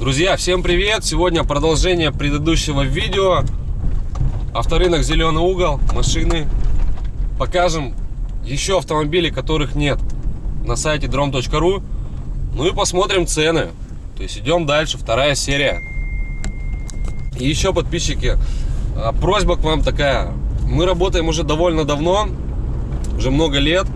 Друзья, всем привет! Сегодня продолжение предыдущего видео. Авторынок Зеленый угол, машины. Покажем еще автомобили, которых нет на сайте drom.ru. Ну и посмотрим цены. То есть идем дальше, вторая серия. И еще подписчики, а, просьба к вам такая. Мы работаем уже довольно давно, уже много лет.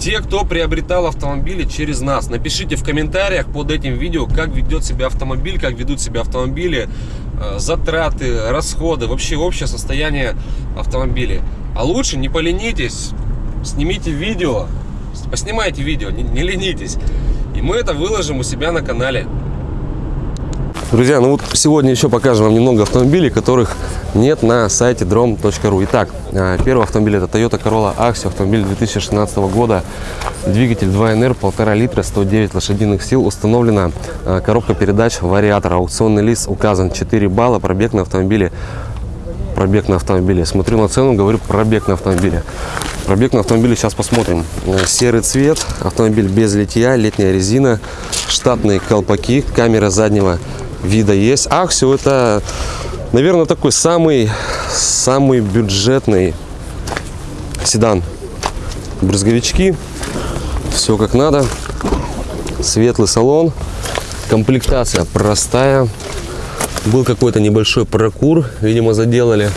Те, кто приобретал автомобили через нас, напишите в комментариях под этим видео, как ведет себя автомобиль, как ведут себя автомобили, а, затраты, расходы, вообще общее состояние автомобиля. А лучше не поленитесь, снимите видео, поснимайте видео, не, не ленитесь. И мы это выложим у себя на канале. Друзья, ну вот сегодня еще покажем вам немного автомобилей, которых нет на сайте drom.ru. Итак, а, первый автомобиль это Toyota Corolla Axio, автомобиль 2016 года, двигатель 2NR, 1,5 литра, 109 лошадиных сил, установлена а, коробка передач вариатора, аукционный лист указан 4 балла, пробег на автомобиле пробег на автомобиле. Смотрю на цену, говорю пробег на автомобиле. Пробег на автомобиле сейчас посмотрим. Э, серый цвет, автомобиль без литья, летняя резина, штатные колпаки, камера заднего вида есть. Аксио это, наверное, такой самый, самый бюджетный седан. Брызговички, все как надо. Светлый салон, комплектация простая. Был какой-то небольшой прокур, видимо, заделали.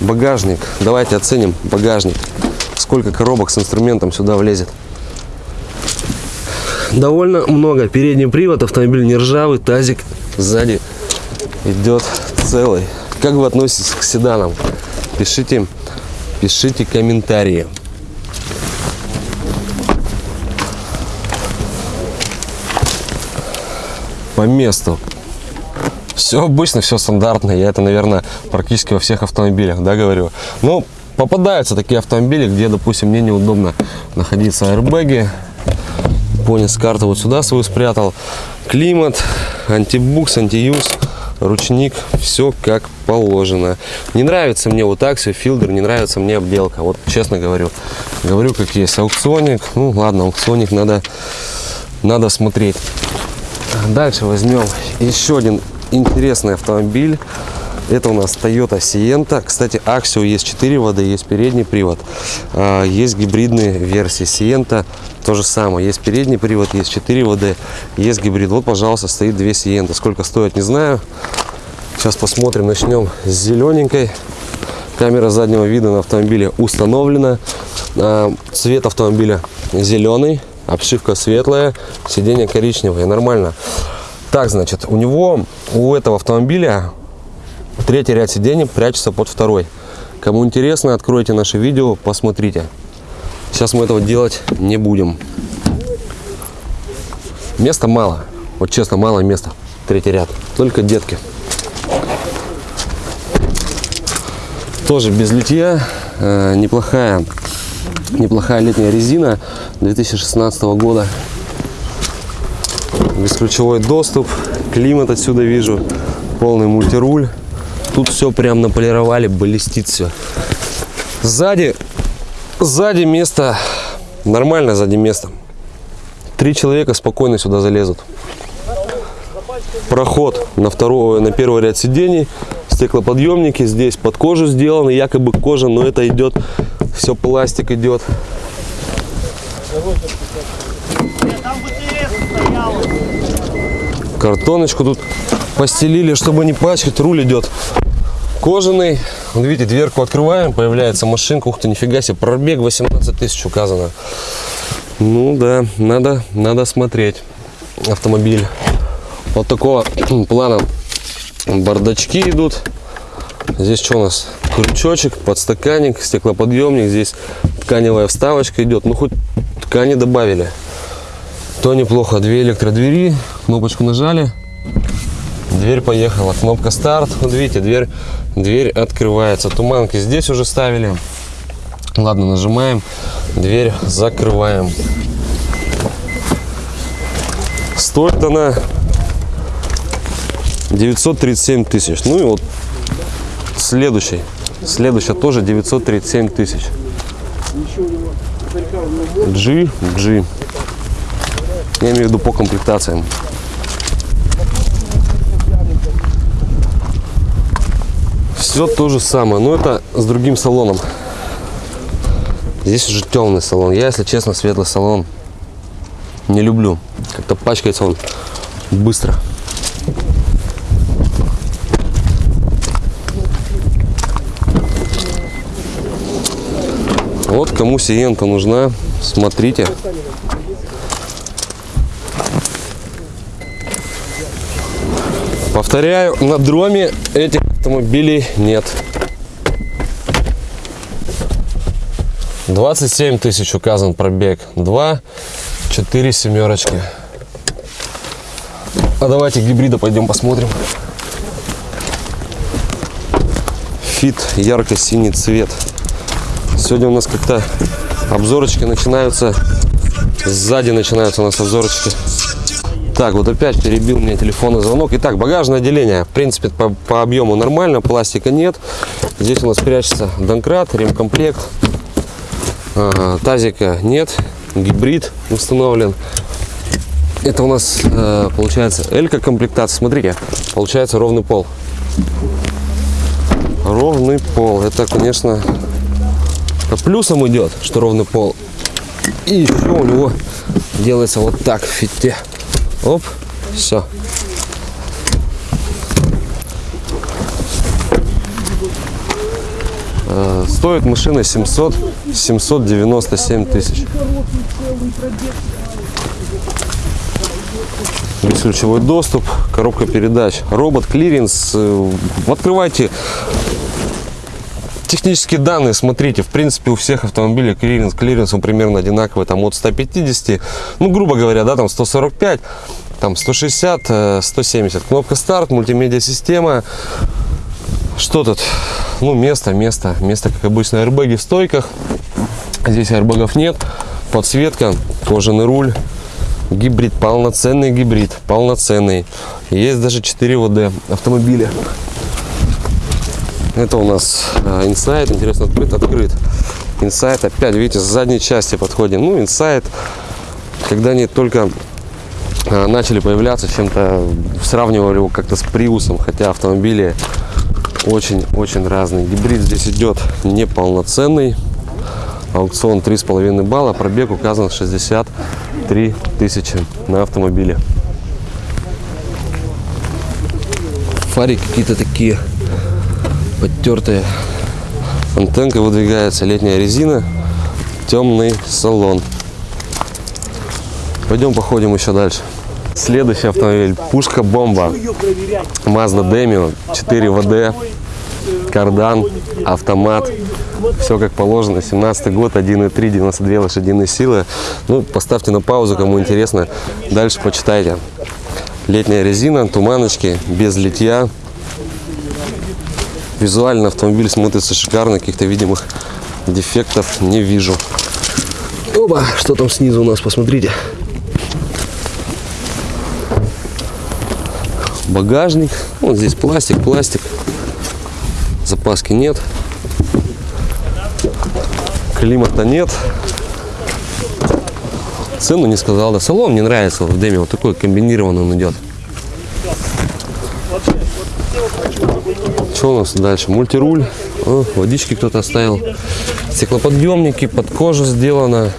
Багажник. Давайте оценим багажник. Сколько коробок с инструментом сюда влезет. Довольно много. Передний привод, автомобиль не ржавый, тазик сзади идет целый. Как вы относитесь к седанам? Пишите, пишите комментарии. по месту. Все обычно, все стандартно. Я это, наверное, практически во всех автомобилях, да, говорю. Но попадаются такие автомобили, где, допустим, мне неудобно находиться аэрбэги. Понял, с карты вот сюда свою спрятал. Климат, антибукс, антиюз, ручник, все как положено. Не нравится мне вот аксио, филдер, не нравится мне обделка. Вот честно говорю. Говорю, как есть. Аукционик, ну ладно, аукционик надо, надо смотреть. Дальше возьмем еще один интересный автомобиль. Это у нас Toyota Sienta. Кстати, Axio есть 4 воды, есть передний привод. А, есть гибридные версии Sienta. То же самое. Есть передний привод, есть 4 воды, есть гибрид. Вот, пожалуйста, стоит 2 Sienta. Сколько стоит, не знаю. Сейчас посмотрим. Начнем с зелененькой. Камера заднего вида на автомобиле установлена. А, цвет автомобиля зеленый обшивка светлая, сиденье коричневое, нормально. Так, значит, у него, у этого автомобиля третий ряд сидений прячется под второй. Кому интересно, откройте наше видео, посмотрите. Сейчас мы этого делать не будем. Места мало. Вот честно, мало места. Третий ряд. Только детки. Тоже без литья. Э, неплохая неплохая летняя резина 2016 года бесключевой доступ климат отсюда вижу полный мультируль тут все прям наполировали блестит все сзади сзади место нормально сзади место три человека спокойно сюда залезут проход на второй на первый ряд сидений стеклоподъемники здесь под кожу сделаны якобы кожа но это идет все пластик идет. Картоночку тут постелили, чтобы не пачкать. Руль идет кожаный. Вот видите, дверку открываем, появляется машинка. Ух ты, нифига себе, пробег 18 тысяч указано. Ну да, надо, надо смотреть автомобиль. Вот такого плана бардачки идут. Здесь что у нас? Крючочек, подстаканник, стеклоподъемник. Здесь тканевая вставочка идет. Ну, хоть ткани добавили. То неплохо. Две электродвери. Кнопочку нажали. Дверь поехала. Кнопка старт. Вот видите, дверь, дверь открывается. Туманки здесь уже ставили. Ладно, нажимаем. Дверь закрываем. Стоит она 937 тысяч. Ну и вот Следующий. Следующая тоже 937 тысяч. G, G. Я имею в виду по комплектациям. Все то же самое, но это с другим салоном. Здесь уже темный салон. Я, если честно, светлый салон не люблю. Как-то пачкается он быстро. Вот кому сиента нужна, смотрите. Повторяю, на дроме этих автомобилей нет. 27 тысяч указан пробег. 2, 4 семерочки. А давайте гибрида пойдем посмотрим. Фит ярко-синий цвет. Сегодня у нас как-то обзорочки начинаются. Сзади начинаются у нас обзорочки. Так, вот опять перебил меня телефонный звонок. Итак, багажное отделение. В принципе, по, по объему нормально, пластика нет. Здесь у нас прячется донкрат, ремкомплект. Ага, тазика нет, гибрид установлен. Это у нас э, получается элька комплектация. Смотрите, получается ровный пол. Ровный пол. Это, конечно, плюсом идет, что ровный пол. И еще у него делается вот так в фите. Оп, все. Стоит машина 700, 797 тысяч. Бесключевой доступ, коробка передач, робот, клиренс. Э, Открывайте технические данные, смотрите, в принципе, у всех автомобилей клиренс, клиренс он примерно одинаковый, там от 150, ну, грубо говоря, да, там 145, там 160, э, 170. Кнопка старт, мультимедиа система. Что тут? Ну, место, место, место, как обычно, airbag и в стойках. Здесь airbag ов нет. Подсветка, кожаный руль. Гибрид, полноценный гибрид, полноценный. Есть даже 4 WD автомобиля. Это у нас э, Insight, интересно, открыт, открыт. Insight, опять, видите, с задней части подходим. Ну, Insight, когда они только э, начали появляться, чем-то сравнивали его как-то с приусом, хотя автомобили очень-очень разные. Гибрид здесь идет неполноценный. Аукцион 3,5 балла, пробег указан 63 тысячи на автомобиле. Фари какие-то такие подтертые. Антенка выдвигается, летняя резина, темный салон. Пойдем походим еще дальше. Следующий автомобиль. Пушка-бомба. Mazda Demio. 4 ВД. Кардан. Автомат. Все как положено. 17 год. 1.3. 92 лошадиные силы. Ну, поставьте на паузу, кому интересно. Дальше почитайте. Летняя резина. Туманочки. Без литья. Визуально автомобиль смотрится шикарно. Каких-то видимых дефектов не вижу. Оба, что там снизу у нас, посмотрите. багажник. Вот здесь пластик, пластик. Запаски нет. Климата нет. Цену не сказал, да. Салон мне нравится в Деме. Вот такой комбинированный он идет. Что у нас дальше? Мультируль. О, водички кто-то оставил. Стеклоподъемники, под кожу сделано.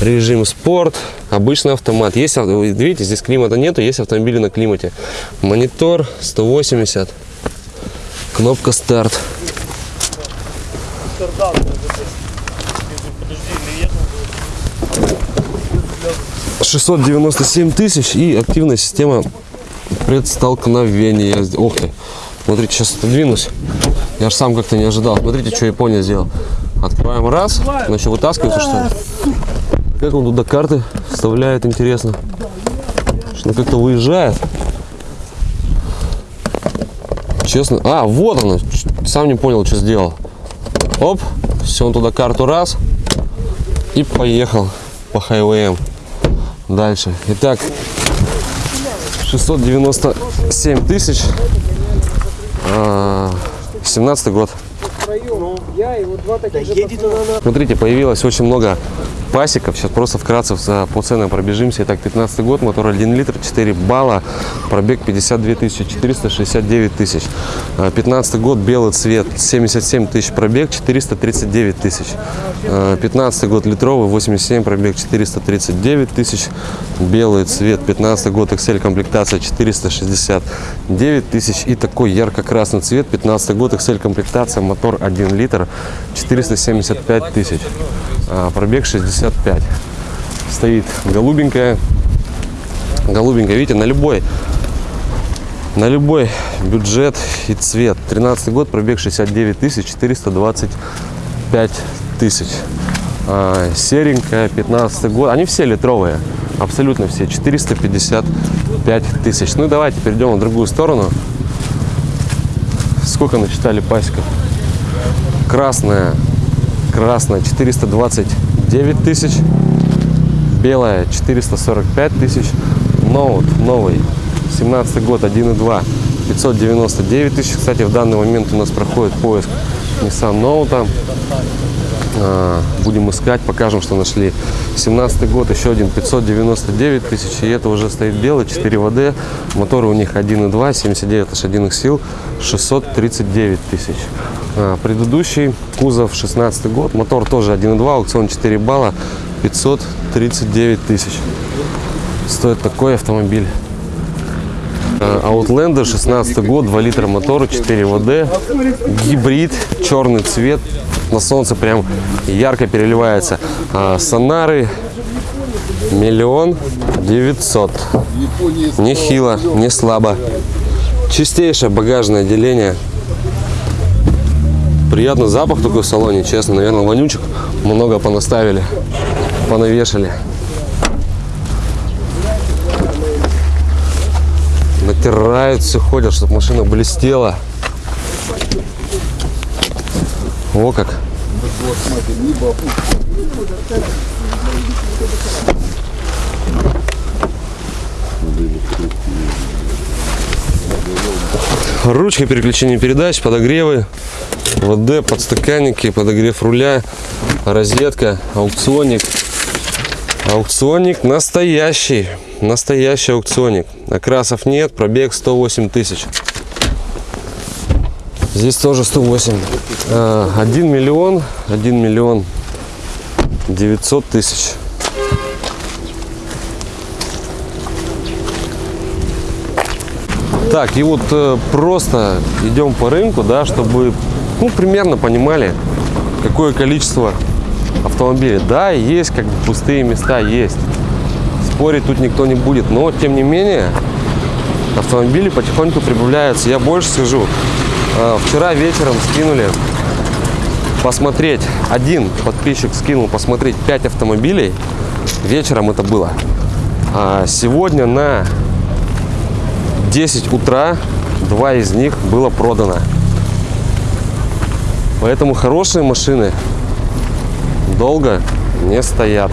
Режим спорт. Обычный автомат. Есть, видите, здесь климата нету, есть автомобили на климате. Монитор 180. Кнопка старт. 697 тысяч и активная система предстолкновения. Ох ты. Смотрите, сейчас отодвинусь. Я же сам как-то не ожидал. Смотрите, что Япония сделала. Открываем раз. Значит, вытаскивается что ли? Как он туда карты вставляет, интересно. Что как-то выезжает. Честно. А, вот оно. Ч- Сам не понял, что сделал. Оп. Все, он туда карту раз. И поехал по хайвеям. Дальше. Итак, 697 тысяч. А, 17 год. Я и вот два таких же пацана. Смотрите, появилось очень много пасеков. Сейчас просто вкратце по ценам пробежимся. Итак, 15 год, мотор 1 литр, 4 балла, пробег 52 тысячи, 469 тысяч. А, 15 год, белый цвет, 77 тысяч пробег, 439 тысяч. А, 15 год, литровый, 87 пробег, 439 тысяч. Белый цвет, 15 год, XL комплектация, 469 тысяч. И такой ярко-красный цвет, 15 год, XL комплектация, мотор 1 литр, 475 тысяч. А, Пробег 65. Стоит голубенькая. Голубенькая, видите, на любой на любой бюджет и цвет. 13 год, пробег 69 тысяч, 425 тысяч. А, серенькая, 15 год. Они все литровые, абсолютно все. 455 тысяч. Ну давайте перейдем на другую сторону. Сколько насчитали пасеков? Красная, красная 429 тысяч. Белая 445 тысяч. Ноут новый 17 год 1.2 599 тысяч. Кстати, в данный момент у нас проходит поиск Nissan Note. А, Будем искать, покажем, что нашли. 17 год, еще один 599 тысяч. И это уже стоит белый, 4 ВД. Моторы у них 1.2, 79 лошадиных сил, 639 тысяч. А, Предыдущий кузов 16 год, мотор тоже 1.2, аукцион 4 балла, 539 тысяч. Стоит такой автомобиль. Э, Outlander 16 год, 2 литра мотора, 4 ВД, гибрид, черный цвет, на солнце прям ярко переливается. А, Сонары миллион девятьсот. Нехило, не слабо. Чистейшее багажное отделение. Приятный запах такой в салоне, честно. Наверное, вонючек много понаставили, понавешали. натирают все ходят чтобы машина блестела о как ручка переключения передач подогревы ВД подстаканники подогрев руля розетка аукционник Аукционник настоящий. Настоящий аукционник. Окрасов нет, пробег 108 тысяч. Здесь тоже 108. А, 1 миллион, 1 миллион 900 тысяч. Так, и вот э, просто идем по рынку, да, чтобы, ну, примерно понимали, какое количество автомобилей. Да, есть как бы пустые места, есть. Спорить тут никто не будет. Но, тем не менее, автомобили потихоньку прибавляются. Я больше скажу. э, Вчера вечером скинули посмотреть. Один подписчик скинул посмотреть 5 автомобилей. Вечером это было. А сегодня на 10 утра два из них было продано. Поэтому хорошие машины долго не стоят.